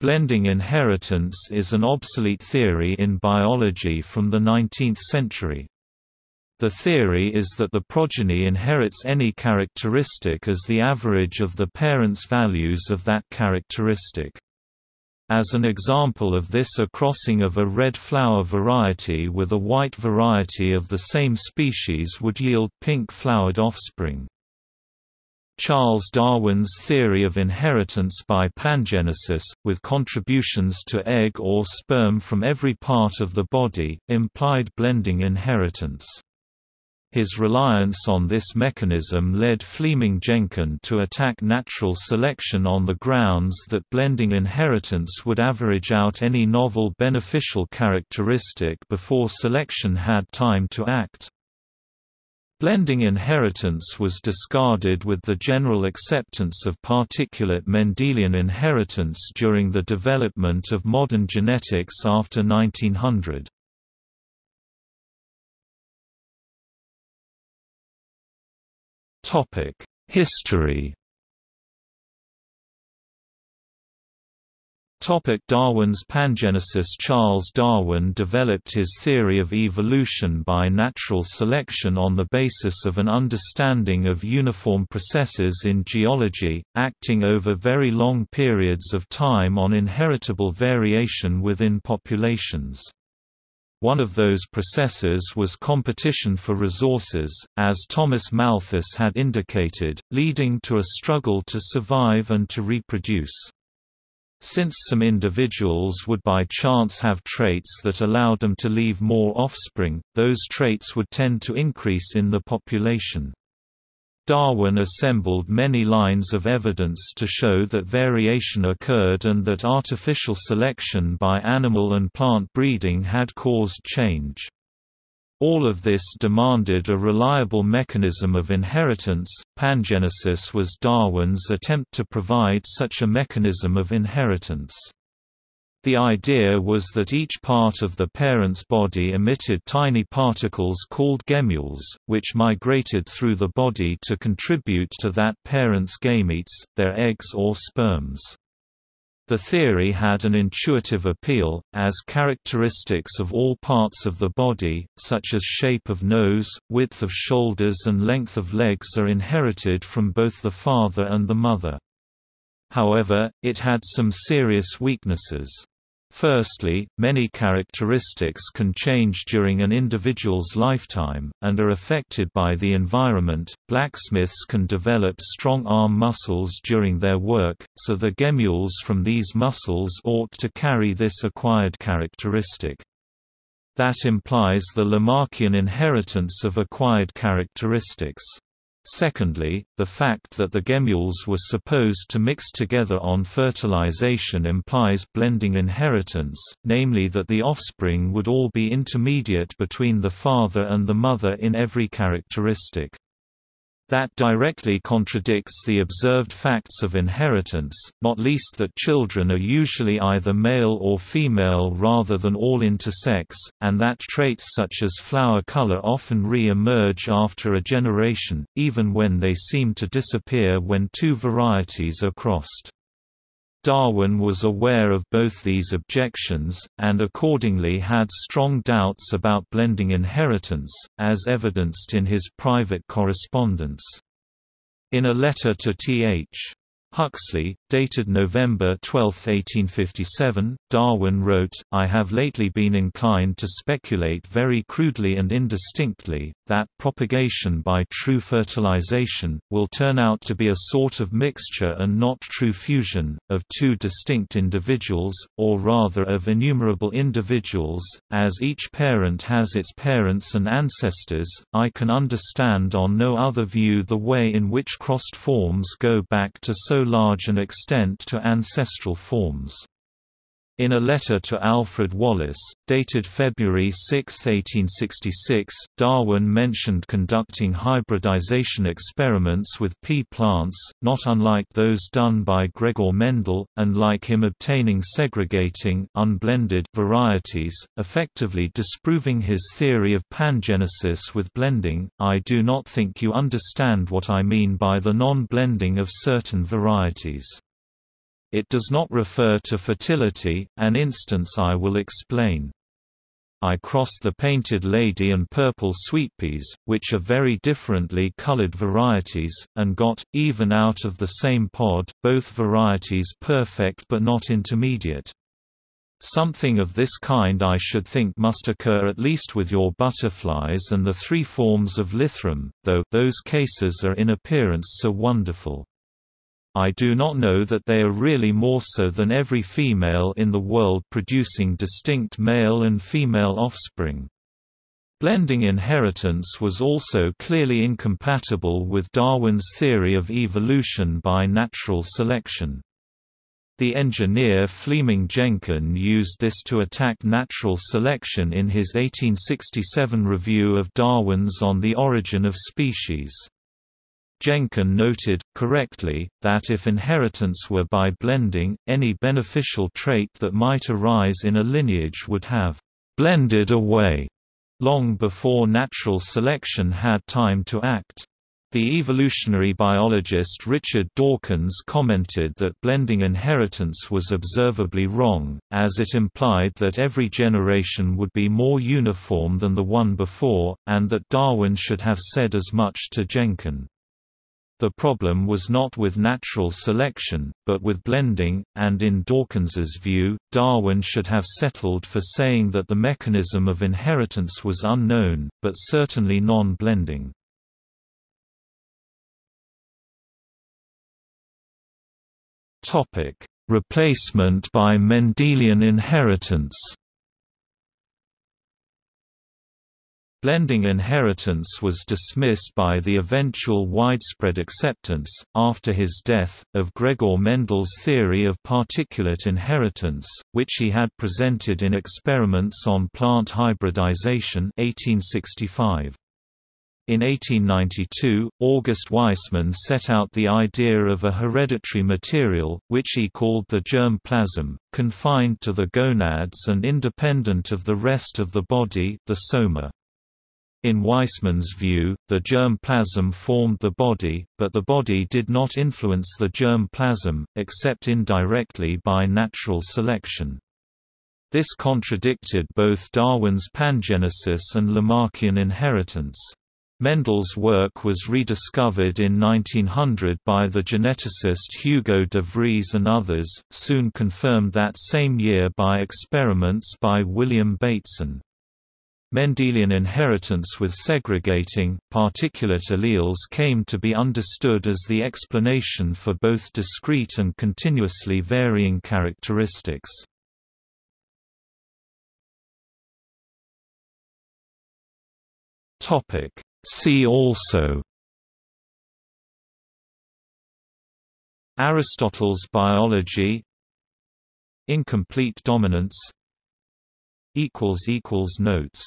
Blending inheritance is an obsolete theory in biology from the 19th century. The theory is that the progeny inherits any characteristic as the average of the parent's values of that characteristic. As an example of this a crossing of a red flower variety with a white variety of the same species would yield pink-flowered offspring. Charles Darwin's theory of inheritance by pangenesis, with contributions to egg or sperm from every part of the body, implied blending inheritance. His reliance on this mechanism led Fleeming-Jenkin to attack natural selection on the grounds that blending inheritance would average out any novel beneficial characteristic before selection had time to act. Blending inheritance was discarded with the general acceptance of particulate Mendelian inheritance during the development of modern genetics after 1900. History Topic Darwin's pangenesis Charles Darwin developed his theory of evolution by natural selection on the basis of an understanding of uniform processes in geology, acting over very long periods of time on inheritable variation within populations. One of those processes was competition for resources, as Thomas Malthus had indicated, leading to a struggle to survive and to reproduce. Since some individuals would by chance have traits that allowed them to leave more offspring, those traits would tend to increase in the population. Darwin assembled many lines of evidence to show that variation occurred and that artificial selection by animal and plant breeding had caused change. All of this demanded a reliable mechanism of inheritance. Pangenesis was Darwin's attempt to provide such a mechanism of inheritance. The idea was that each part of the parent's body emitted tiny particles called gemmules, which migrated through the body to contribute to that parent's gametes, their eggs or sperms. The theory had an intuitive appeal, as characteristics of all parts of the body, such as shape of nose, width of shoulders and length of legs are inherited from both the father and the mother. However, it had some serious weaknesses. Firstly, many characteristics can change during an individual's lifetime, and are affected by the environment. Blacksmiths can develop strong arm muscles during their work, so the gemmules from these muscles ought to carry this acquired characteristic. That implies the Lamarckian inheritance of acquired characteristics. Secondly, the fact that the gemmules were supposed to mix together on fertilization implies blending inheritance, namely that the offspring would all be intermediate between the father and the mother in every characteristic. That directly contradicts the observed facts of inheritance, not least that children are usually either male or female rather than all intersex, and that traits such as flower color often re-emerge after a generation, even when they seem to disappear when two varieties are crossed. Darwin was aware of both these objections, and accordingly had strong doubts about blending inheritance, as evidenced in his private correspondence. In a letter to Th. Huxley, dated November 12, 1857, Darwin wrote, I have lately been inclined to speculate very crudely and indistinctly, that propagation by true fertilization, will turn out to be a sort of mixture and not true fusion, of two distinct individuals, or rather of innumerable individuals, as each parent has its parents and ancestors, I can understand on no other view the way in which crossed forms go back to so large an extent to ancestral forms. In a letter to Alfred Wallace, dated February 6, 1866, Darwin mentioned conducting hybridization experiments with pea plants, not unlike those done by Gregor Mendel, and like him obtaining segregating unblended varieties, effectively disproving his theory of pangenesis with blending. I do not think you understand what I mean by the non-blending of certain varieties. It does not refer to fertility, an instance I will explain. I crossed the painted lady and purple sweetpeas, which are very differently colored varieties, and got, even out of the same pod, both varieties perfect but not intermediate. Something of this kind I should think must occur at least with your butterflies and the three forms of Lythrum, though those cases are in appearance so wonderful. I do not know that they are really more so than every female in the world producing distinct male and female offspring. Blending inheritance was also clearly incompatible with Darwin's theory of evolution by natural selection. The engineer Fleeming Jenkin used this to attack natural selection in his 1867 review of Darwin's On the Origin of Species. Jenkin noted, correctly, that if inheritance were by blending, any beneficial trait that might arise in a lineage would have «blended away» long before natural selection had time to act. The evolutionary biologist Richard Dawkins commented that blending inheritance was observably wrong, as it implied that every generation would be more uniform than the one before, and that Darwin should have said as much to Jenkin. The problem was not with natural selection, but with blending, and in Dawkins's view, Darwin should have settled for saying that the mechanism of inheritance was unknown, but certainly non-blending. Replacement by Mendelian inheritance Blending inheritance was dismissed by the eventual widespread acceptance, after his death, of Gregor Mendel's theory of particulate inheritance, which he had presented in Experiments on Plant Hybridization 1865. In 1892, August Weismann set out the idea of a hereditary material, which he called the germ plasm, confined to the gonads and independent of the rest of the body the soma. In Weismann's view, the germ plasm formed the body, but the body did not influence the germ plasm, except indirectly by natural selection. This contradicted both Darwin's pangenesis and Lamarckian inheritance. Mendel's work was rediscovered in 1900 by the geneticist Hugo de Vries and others, soon confirmed that same year by experiments by William Bateson. Mendelian inheritance with segregating, particulate alleles came to be understood as the explanation for both discrete and continuously varying characteristics. See also Aristotle's biology Incomplete dominance Notes